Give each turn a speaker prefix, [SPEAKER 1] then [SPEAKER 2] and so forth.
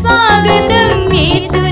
[SPEAKER 1] சுவாகதம் இயேசு